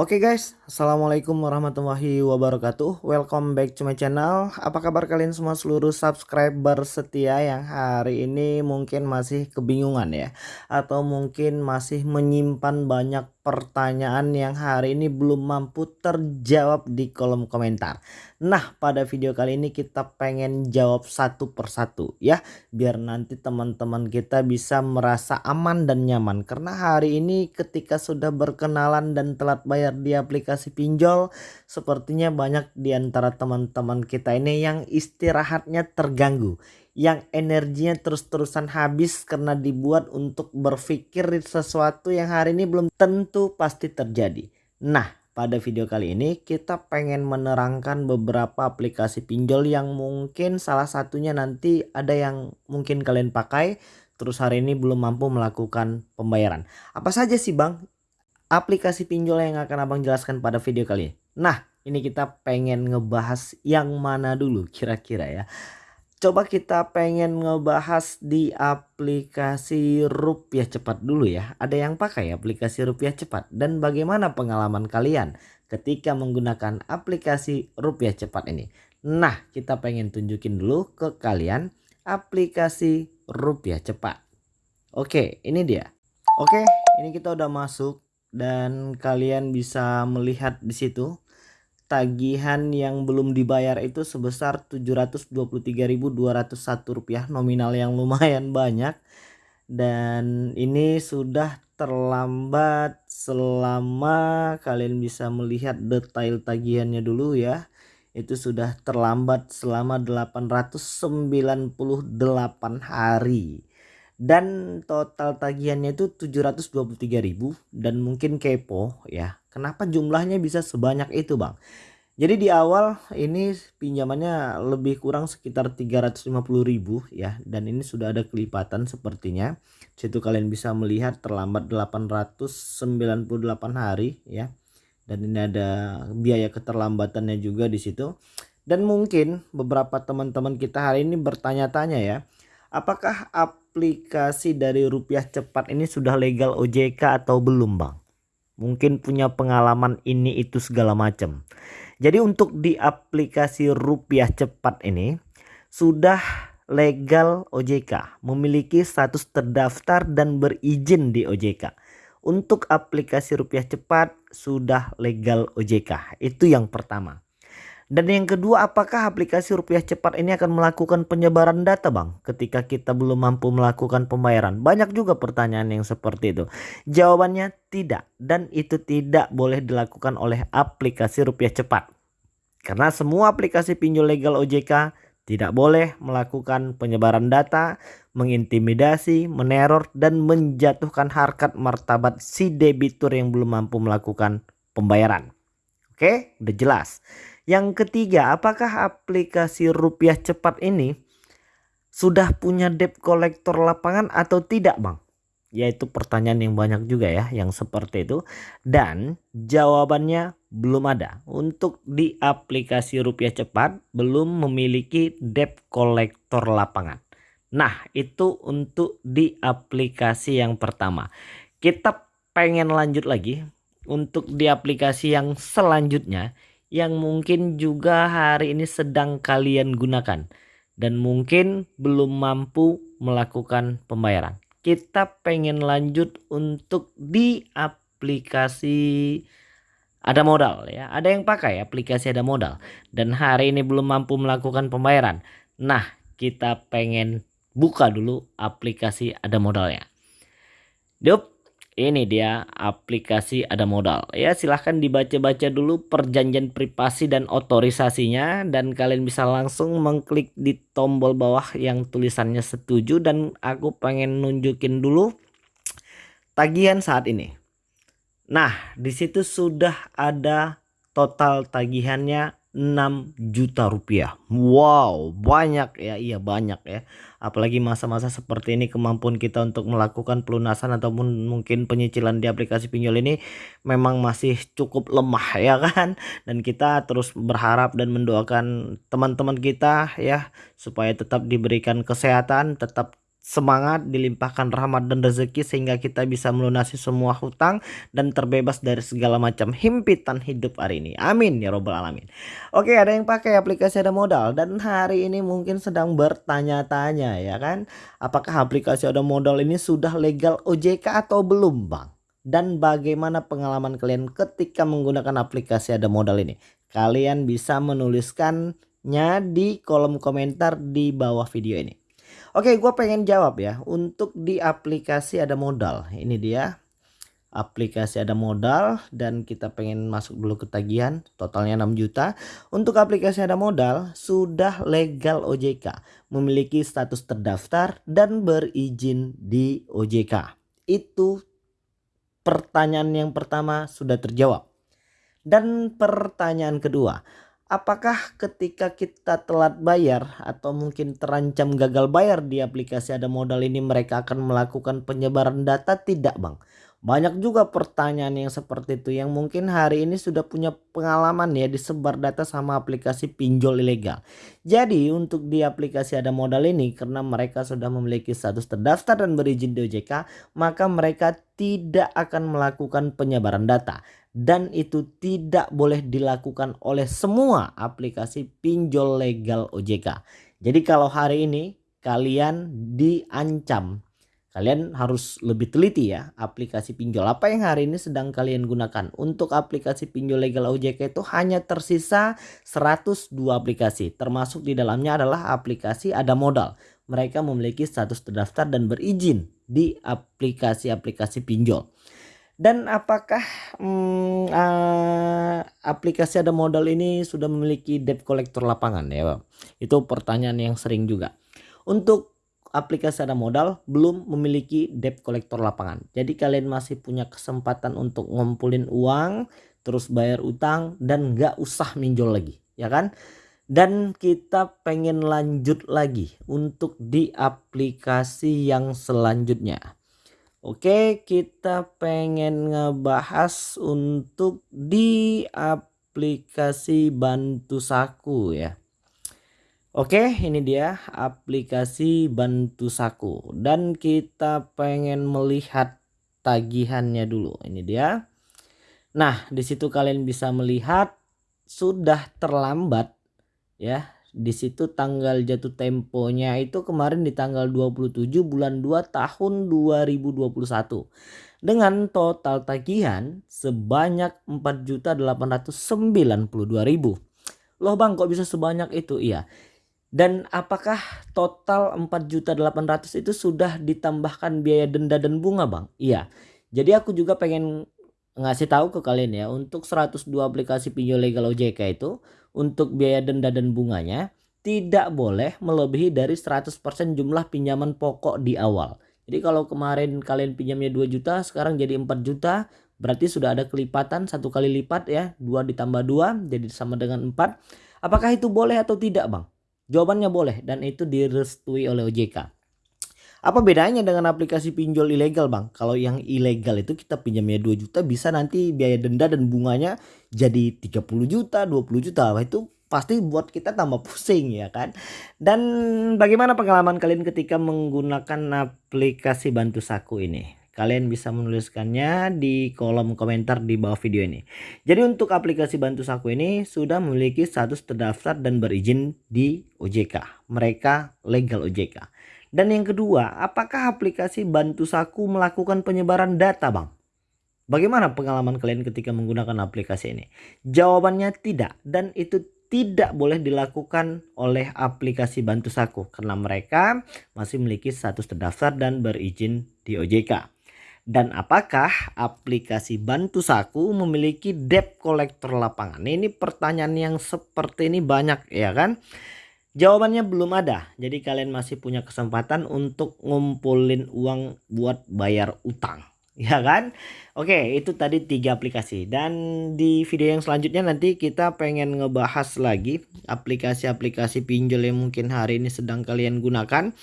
Oke okay guys, Assalamualaikum warahmatullahi wabarakatuh. Welcome back to my channel. Apa kabar kalian semua seluruh subscriber setia yang hari ini mungkin masih kebingungan ya? Atau mungkin masih menyimpan banyak pertanyaan yang hari ini belum mampu terjawab di kolom komentar. Nah pada video kali ini kita pengen jawab satu persatu ya. Biar nanti teman-teman kita bisa merasa aman dan nyaman. Karena hari ini ketika sudah berkenalan dan telat bayar di aplikasi pinjol sepertinya banyak di antara teman-teman kita ini yang istirahatnya terganggu yang energinya terus-terusan habis karena dibuat untuk berpikir sesuatu yang hari ini belum tentu pasti terjadi. Nah, pada video kali ini kita pengen menerangkan beberapa aplikasi pinjol yang mungkin salah satunya nanti ada yang mungkin kalian pakai terus hari ini belum mampu melakukan pembayaran. Apa saja sih Bang aplikasi pinjol yang akan Abang jelaskan pada video kali ini? Nah, ini kita pengen ngebahas yang mana dulu kira-kira ya coba kita pengen ngebahas di aplikasi rupiah cepat dulu ya. Ada yang pakai aplikasi rupiah cepat dan bagaimana pengalaman kalian ketika menggunakan aplikasi rupiah cepat ini. Nah kita pengen tunjukin dulu ke kalian aplikasi rupiah cepat. Oke ini dia. Oke ini kita udah masuk dan kalian bisa melihat di situ tagihan yang belum dibayar itu sebesar Rp723.201 nominal yang lumayan banyak. Dan ini sudah terlambat selama kalian bisa melihat detail tagihannya dulu ya. Itu sudah terlambat selama 898 hari dan total tagihannya itu 723.000 dan mungkin kepo ya Kenapa jumlahnya bisa sebanyak itu bang? Jadi di awal ini pinjamannya lebih kurang sekitar 350 ribu ya dan ini sudah ada kelipatan sepertinya. Situ kalian bisa melihat terlambat 898 hari ya. Dan ini ada biaya keterlambatannya juga di situ. Dan mungkin beberapa teman-teman kita hari ini bertanya-tanya ya. Apakah aplikasi dari rupiah cepat ini sudah legal OJK atau belum bang? mungkin punya pengalaman ini itu segala macam. Jadi untuk di aplikasi rupiah cepat ini sudah legal OJK, memiliki status terdaftar dan berizin di OJK. Untuk aplikasi rupiah cepat sudah legal OJK. Itu yang pertama. Dan yang kedua, apakah aplikasi rupiah cepat ini akan melakukan penyebaran data bang ketika kita belum mampu melakukan pembayaran? Banyak juga pertanyaan yang seperti itu. Jawabannya tidak dan itu tidak boleh dilakukan oleh aplikasi rupiah cepat. Karena semua aplikasi pinjol legal OJK tidak boleh melakukan penyebaran data, mengintimidasi, meneror, dan menjatuhkan harkat martabat si debitur yang belum mampu melakukan pembayaran. Oke, udah jelas. Yang ketiga, apakah aplikasi rupiah cepat ini sudah punya debt collector lapangan atau tidak bang? Yaitu pertanyaan yang banyak juga ya yang seperti itu. Dan jawabannya belum ada. Untuk di aplikasi rupiah cepat belum memiliki debt collector lapangan. Nah itu untuk di aplikasi yang pertama. Kita pengen lanjut lagi untuk di aplikasi yang selanjutnya yang mungkin juga hari ini sedang kalian gunakan dan mungkin belum mampu melakukan pembayaran. Kita pengen lanjut untuk di aplikasi ada modal ya. Ada yang pakai aplikasi ada modal dan hari ini belum mampu melakukan pembayaran. Nah, kita pengen buka dulu aplikasi ada modalnya. Yup, ini dia aplikasi ada modal. Ya silahkan dibaca-baca dulu perjanjian privasi dan otorisasinya. Dan kalian bisa langsung mengklik di tombol bawah yang tulisannya setuju. Dan aku pengen nunjukin dulu tagihan saat ini. Nah di situ sudah ada total tagihannya 6 juta rupiah. Wow banyak ya iya banyak ya. Apalagi masa-masa seperti ini kemampuan kita untuk melakukan pelunasan ataupun mungkin penyicilan di aplikasi pinjol ini memang masih cukup lemah ya kan? Dan kita terus berharap dan mendoakan teman-teman kita ya supaya tetap diberikan kesehatan tetap semangat, dilimpahkan rahmat dan rezeki sehingga kita bisa melunasi semua hutang dan terbebas dari segala macam himpitan hidup hari ini. Amin ya robbal alamin. Oke, ada yang pakai aplikasi ada modal dan hari ini mungkin sedang bertanya-tanya ya kan, apakah aplikasi ada modal ini sudah legal OJK atau belum, Bang? Dan bagaimana pengalaman kalian ketika menggunakan aplikasi ada modal ini? Kalian bisa menuliskannya di kolom komentar di bawah video ini. Oke gue pengen jawab ya. Untuk di aplikasi ada modal. Ini dia. Aplikasi ada modal dan kita pengen masuk dulu ke tagihan. Totalnya 6 juta. Untuk aplikasi ada modal sudah legal OJK memiliki status terdaftar dan berizin di OJK itu pertanyaan yang pertama sudah terjawab. Dan pertanyaan kedua apakah ketika kita telat bayar atau mungkin terancam gagal bayar di aplikasi ada modal ini mereka akan melakukan penyebaran data? Tidak bang. Banyak juga pertanyaan yang seperti itu yang mungkin hari ini sudah punya pengalaman ya disebar data sama aplikasi pinjol ilegal. Jadi untuk di aplikasi ada modal ini karena mereka sudah memiliki status terdaftar dan berizin di OJK maka mereka tidak akan melakukan penyebaran data dan itu tidak boleh dilakukan oleh semua aplikasi pinjol legal OJK. Jadi kalau hari ini kalian diancam Kalian harus lebih teliti ya aplikasi pinjol apa yang hari ini sedang kalian gunakan. Untuk aplikasi pinjol legal OJK itu hanya tersisa 102 aplikasi. Termasuk di dalamnya adalah aplikasi ada modal. Mereka memiliki status terdaftar dan berizin di aplikasi-aplikasi pinjol. Dan apakah hmm, uh, aplikasi ada modal ini sudah memiliki debt collector lapangan ya Itu pertanyaan yang sering juga. Untuk aplikasi ada modal belum memiliki debt collector lapangan. Jadi kalian masih punya kesempatan untuk ngumpulin uang, terus bayar utang dan nggak usah minjol lagi, ya kan? Dan kita pengen lanjut lagi untuk di aplikasi yang selanjutnya. Oke, kita pengen ngebahas untuk di aplikasi Bantu Saku ya. Oke ini dia aplikasi Bantu Saku dan kita pengen melihat tagihannya dulu ini dia. Nah di situ kalian bisa melihat sudah terlambat ya di situ tanggal jatuh temponya itu kemarin di tanggal 27 bulan 2 tahun 2021 dengan total tagihan sebanyak 4.892.000 loh bang kok bisa sebanyak itu iya dan apakah total 4.800 itu sudah ditambahkan biaya denda dan bunga bang? Iya. Jadi aku juga pengen ngasih tahu ke kalian ya untuk 102 aplikasi pinjol legal OJK itu untuk biaya denda dan bunganya tidak boleh melebihi dari 100% jumlah pinjaman pokok di awal. Jadi kalau kemarin kalian pinjamnya 2 juta sekarang jadi 4 juta berarti sudah ada kelipatan satu kali lipat ya 2 ditambah 2 jadi sama dengan 4. Apakah itu boleh atau tidak bang? Jawabannya boleh dan itu direstui oleh OJK. Apa bedanya dengan aplikasi pinjol ilegal bang? Kalau yang ilegal itu kita pinjamnya 2 juta bisa nanti biaya denda dan bunganya jadi 30 juta, 20 juta. Wah, itu pasti buat kita tambah pusing ya kan. Dan bagaimana pengalaman kalian ketika menggunakan aplikasi Bantu Saku ini? Kalian bisa menuliskannya di kolom komentar di bawah video ini. Jadi untuk aplikasi Bantu Saku ini sudah memiliki status terdaftar dan berizin di OJK. Mereka legal OJK. Dan yang kedua, apakah aplikasi Bantu Saku melakukan penyebaran data bang? Bagaimana pengalaman kalian ketika menggunakan aplikasi ini? Jawabannya tidak dan itu tidak boleh dilakukan oleh aplikasi Bantu Saku karena mereka masih memiliki status terdaftar dan berizin di OJK. Dan apakah aplikasi Bantu Saku memiliki debt collector lapangan? Ini pertanyaan yang seperti ini banyak ya kan? Jawabannya belum ada. Jadi kalian masih punya kesempatan untuk ngumpulin uang buat bayar utang. Ya kan? Oke itu tadi tiga aplikasi. Dan di video yang selanjutnya nanti kita pengen ngebahas lagi aplikasi-aplikasi pinjol yang mungkin hari ini sedang kalian gunakan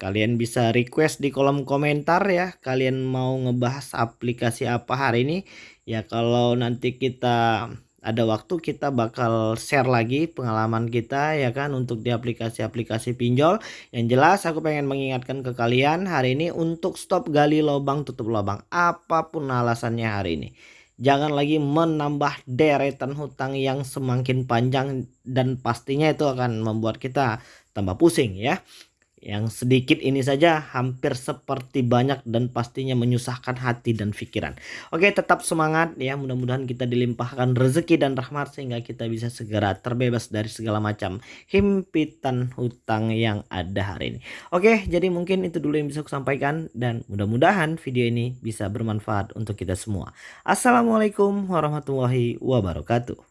Kalian bisa request di kolom komentar ya. Kalian mau ngebahas aplikasi apa hari ini. Ya kalau nanti kita ada waktu kita bakal share lagi pengalaman kita ya kan untuk di aplikasi-aplikasi pinjol. Yang jelas aku pengen mengingatkan ke kalian hari ini untuk stop gali lubang tutup lubang apa pun alasannya hari ini. Jangan lagi menambah deretan hutang yang semakin panjang dan pastinya itu akan membuat kita tambah pusing ya. Yang sedikit ini saja hampir seperti banyak dan pastinya menyusahkan hati dan pikiran. Oke tetap semangat ya mudah-mudahan kita dilimpahkan rezeki dan rahmat sehingga kita bisa segera terbebas dari segala macam himpitan hutang yang ada hari ini. Oke jadi mungkin itu dulu yang bisa aku sampaikan dan mudah-mudahan video ini bisa bermanfaat untuk kita semua. Assalamualaikum warahmatullahi wabarakatuh.